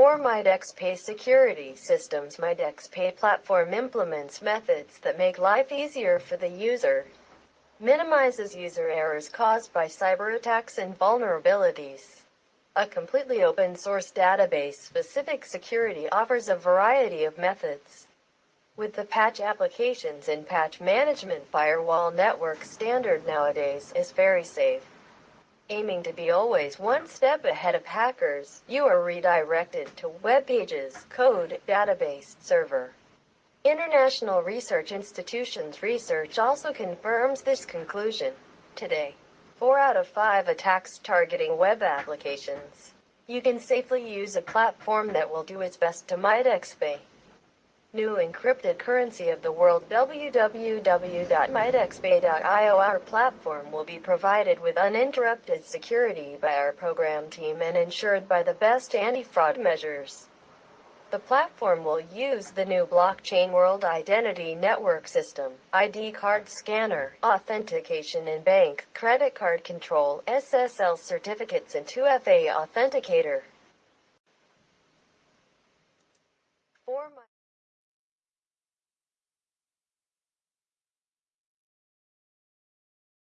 For MyDexPay security systems, MyDexPay platform implements methods that make life easier for the user, minimizes user errors caused by cyber attacks and vulnerabilities. A completely open source database specific security offers a variety of methods. With the patch applications and patch management firewall network standard nowadays is very safe. Aiming to be always one step ahead of hackers, you are redirected to web pages, code, database, server. International research institutions research also confirms this conclusion. Today, 4 out of 5 attacks targeting web applications. You can safely use a platform that will do its best to MyDexPay. New encrypted currency of the world www.mydexpay.io Our platform will be provided with uninterrupted security by our program team and ensured by the best anti-fraud measures. The platform will use the new blockchain World Identity Network System, ID card scanner, authentication and bank, credit card control, SSL certificates and 2FA authenticator.